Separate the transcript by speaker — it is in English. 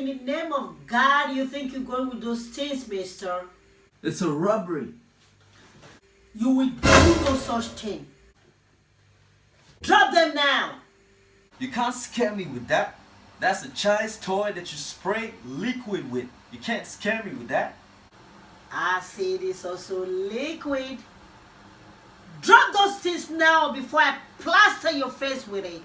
Speaker 1: in the name of God you think you're going with those things, mister?
Speaker 2: It's a robbery.
Speaker 1: You will do no such thing. Drop them now.
Speaker 2: You can't scare me with that. That's a child's toy that you spray liquid with. You can't scare me with that.
Speaker 1: I see this also liquid. Drop those things now before I plaster your face with it.